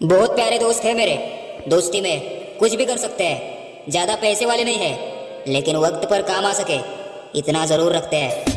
बहुत प्यारे दोस्त है मेरे। दोस्ती में कुछ भी कर सकते हैं। ज़्यादा पैसे वाले नहीं है, लेकिन वक्त पर काम आ सके। इतना ज़रूर रखते हैं।